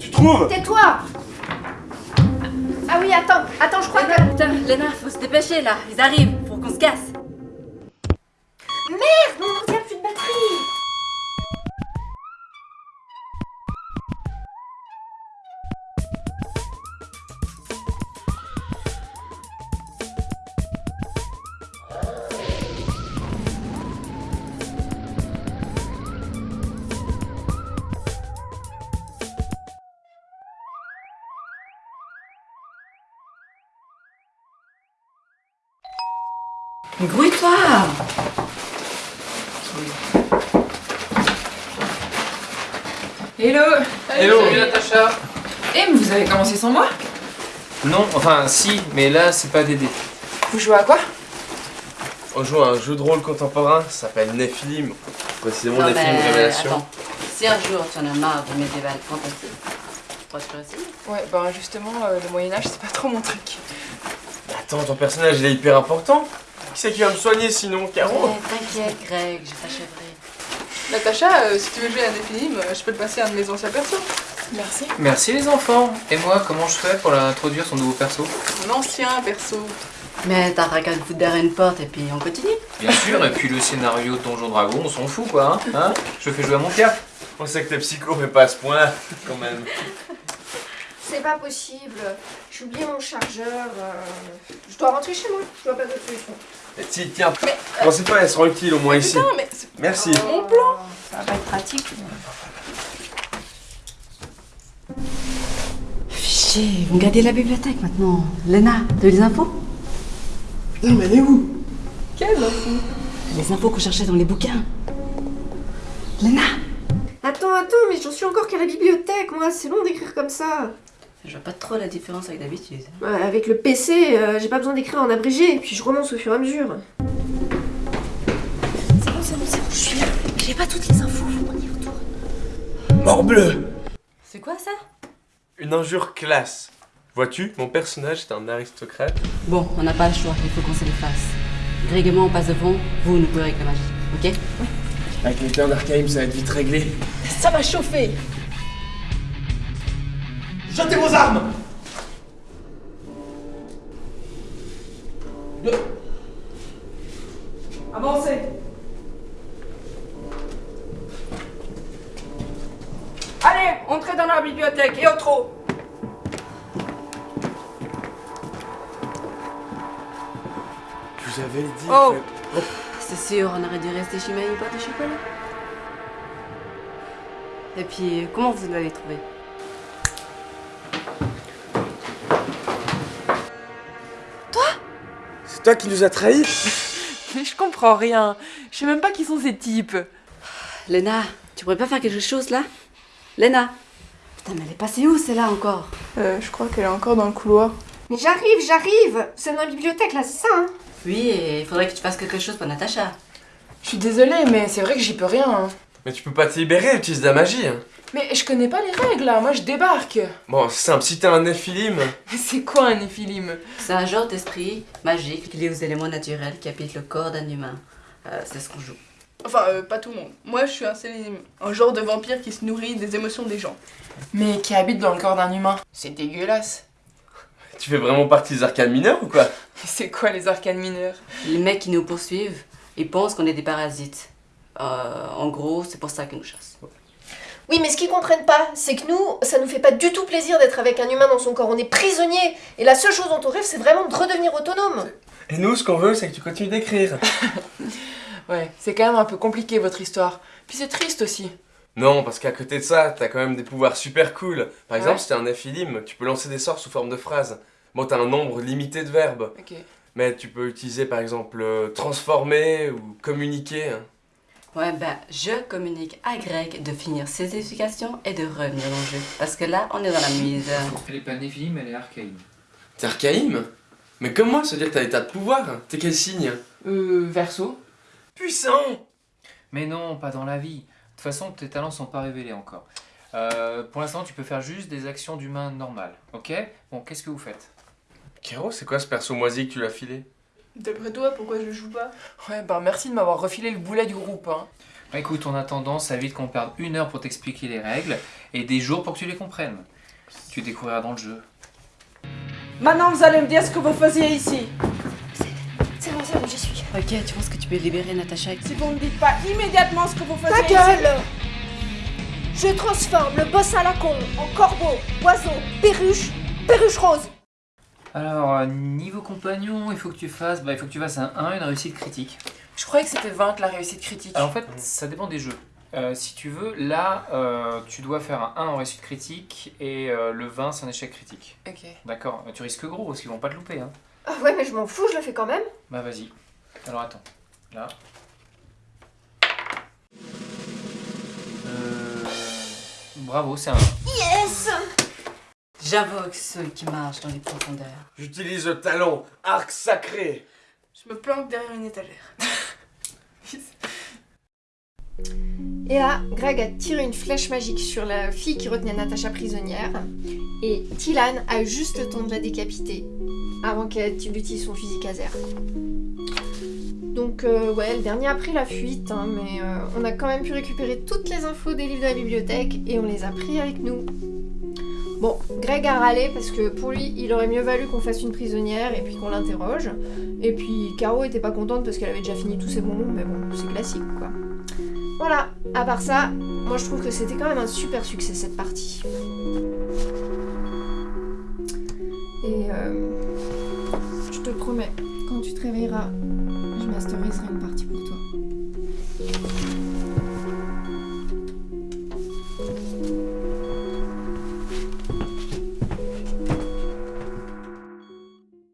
Tu trouves Tais-toi Ah oui, attends, attends, je crois que... Putain, Léna, faut se dépêcher là, ils arrivent, faut qu'on se casse. Grouille-toi Hello Hello. Salut Natacha Eh, mais vous avez commencé sans moi Non, enfin si, mais là c'est pas Dédé. Vous jouez à quoi On joue à un jeu de rôle contemporain, ça s'appelle Nephilim. Précisément Non, Nephilim mais Révélation. attends, si un jour tu en as marre du médiéval fantastique, Ouais, bah justement, euh, le Moyen-Âge, c'est pas trop mon truc. Attends, ton personnage il est hyper important. Qui c'est qui va me soigner sinon, Caro T'inquiète, Greg, je t'achèverai. Natacha, euh, si tu veux jouer à des films, je peux te passer un de mes anciens persos. Merci. Merci les enfants. Et moi, comment je fais pour introduire son nouveau perso? Mon ancien perso. Mais t'as qu'à te foutre derrière une porte et puis on continue. Bien sûr, et puis le scénario de Donjon Dragon, on s'en fout quoi, hein, hein? Je fais jouer à mon piaf. On sait que t'es psycho, mais pas à ce point quand même. C'est pas possible. J'ai oublié mon chargeur. euh, Je dois rentrer chez moi. Je vois pas d'autre solution. Et ti- tiens, pensez pas, elle sera utile au moins ici. Putain, mais c'est Merci. mon plan Ça va pas être pratique. Fichier, vous gardez la bibliothèque maintenant. Léna, t'as eu les infos? Putain, mais elle est où? Quelle info? Les infos qu'on cherchait dans les bouquins. Léna Attends, attends, mais j'en suis encore qu'à la bibliothèque, moi. C'est long d'écrire comme ça. Je vois pas trop la différence avec d'habitude. Ouais, avec le PC, euh, j'ai pas besoin d'écrire en abrégé, puis je remonte au fur et à mesure. C'est bon, c'est bon, c'est bon, je suis là. J'ai pas toutes les infos, on y retourne. Morbleu C'est quoi ça? Une injure classe. Vois-tu, mon personnage est un aristocrate. Bon, on n'a pas le choix, il faut qu'on se les fasse. Greg et moi, on passe devant, vous, nous pouvez avec la magie, ok? Avec les terres d'Arkheim, ça va être vite réglé. Ça va chauffer Jetez vos armes Avancez Allez, entrez dans la bibliothèque et au trot Je vous avais dit. Oh. que- C'est sûr, on aurait dû rester chez Maï pas de chocolat. Et puis, comment vous l'avez trouvé? C'est toi qui nous as trahis Mais je comprends rien. Je sais même pas qui sont ces types. Léna, tu pourrais pas faire quelque chose là? Léna Putain, mais elle est passée où celle-là encore? Euh, Je crois qu'elle est encore dans le couloir. Mais j'arrive, j'arrive C'est dans la bibliothèque, là, c'est ça, hein? Oui, et il faudrait que tu fasses quelque chose pour Natacha. Je suis désolée, mais c'est vrai que j'y peux rien. hein. Mais tu peux pas te libérer, utilise de la magie. hein. Mais je connais pas les règles là, moi je débarque. Bon, c'est simple, si t'es un Nephilim, Mais c'est quoi un éphilim? C'est un genre d'esprit magique lié aux éléments naturels qui habitent le corps d'un humain. Euh, c'est ce qu'on joue. Enfin, euh, pas tout le monde. Moi, je suis un Sélénim, un genre de vampire qui se nourrit des émotions des gens. Mais qui habite dans le corps d'un humain. C'est dégueulasse. tu fais vraiment partie des arcanes mineurs ou quoi? C'est quoi les arcanes mineurs? Les mecs qui nous poursuivent, ils pensent qu'on est des parasites. Euh, en gros, c'est pour ça qu'ils nous chassent. Oui, mais ce qu'ils comprennent pas, c'est que nous, ça nous fait pas du tout plaisir d'être avec un humain dans son corps. On est prisonnier. Et la seule chose dont on rêve, c'est vraiment de redevenir autonome. Et nous, ce qu'on veut, c'est que tu continues d'écrire. Ouais, c'est quand même un peu compliqué votre histoire. Puis c'est triste aussi. Non, parce qu'à côté de ça, t'as quand même des pouvoirs super cool. Par exemple, Ouais. si t'es un Nephilim, tu peux lancer des sorts sous forme de phrases. Bon, t'as un nombre limité de verbes, Ok. mais tu peux utiliser par exemple euh, transformer ou communiquer. hein. Ouais, ben, je communique à Greg de finir ses éducations et de revenir dans le jeu. Parce que là, on est dans la mise. Elle est pas Nephilim, elle est Archaïm. T'es Archaïm? Mais comme moi, ça veut dire que t'as des tas de pouvoirs. T'es quel signe? Euh, verso Puissant Mais non, pas dans la vie. De toute façon, tes talents sont pas révélés encore. Euh, pour l'instant, tu peux faire juste des actions d'humain normales, ok? Bon, qu'est-ce que vous faites? Kero, c'est quoi ce perso moisi que tu l'as filé? D'après toi, pourquoi je joue pas? Ouais, bah merci de m'avoir refilé le boulet du groupe, hein. Bah, écoute, en attendant, ça évite qu'on perde une heure pour t'expliquer les règles et des jours pour que tu les comprennes. Tu découvriras dans le jeu. Maintenant, vous allez me dire ce que vous faisiez ici. C'est bon, c'est bon, j'y suis. Ok, tu penses que tu peux libérer Natacha Si vous ne me dites pas immédiatement ce que vous Ta faisiez ici. gueule Je transforme le boss à la con en corbeau, oiseau, perruche, perruche rose. Alors, euh, niveau compagnon, il faut que tu fasses, bah, il faut que tu fasses un 1, une réussite critique. Je croyais que c'était vaincre la réussite critique. Alors en fait, ça dépend des jeux. Euh, si tu veux, là, euh, tu dois faire un 1 en réussite critique et euh, le 20 c'est un échec critique. Ok. D'accord Tu risques gros parce qu'ils vont pas te louper. Hein. Ah ouais, mais je m'en fous, je le fais quand même. Bah vas-y. Alors attends. Là. Euh... Bravo, c'est un 1. J'invoque ceux qui marchent dans les profondeurs. J'utilise le talon, arc sacré. Je me planque derrière une étagère. Et là, Greg a tiré une flèche magique sur la fille qui retenait Natacha prisonnière. Et Tilan a juste le temps de la décapiter avant qu'elle utilise son fusil caser. Donc euh, ouais, le dernier a pris la fuite, hein, mais euh, on a quand même pu récupérer toutes les infos des livres de la bibliothèque et on les a pris avec nous. Bon, Greg a râlé parce que pour lui, il aurait mieux valu qu'on fasse une prisonnière et puis qu'on l'interroge. Et puis Caro était pas contente parce qu'elle avait déjà fini tous ses bonbons, mais bon, c'est classique quoi. Voilà, à part ça, moi je trouve que c'était quand même un super succès cette partie. Et euh, je te promets, quand tu te réveilleras, je masteriserai une partie pour toi.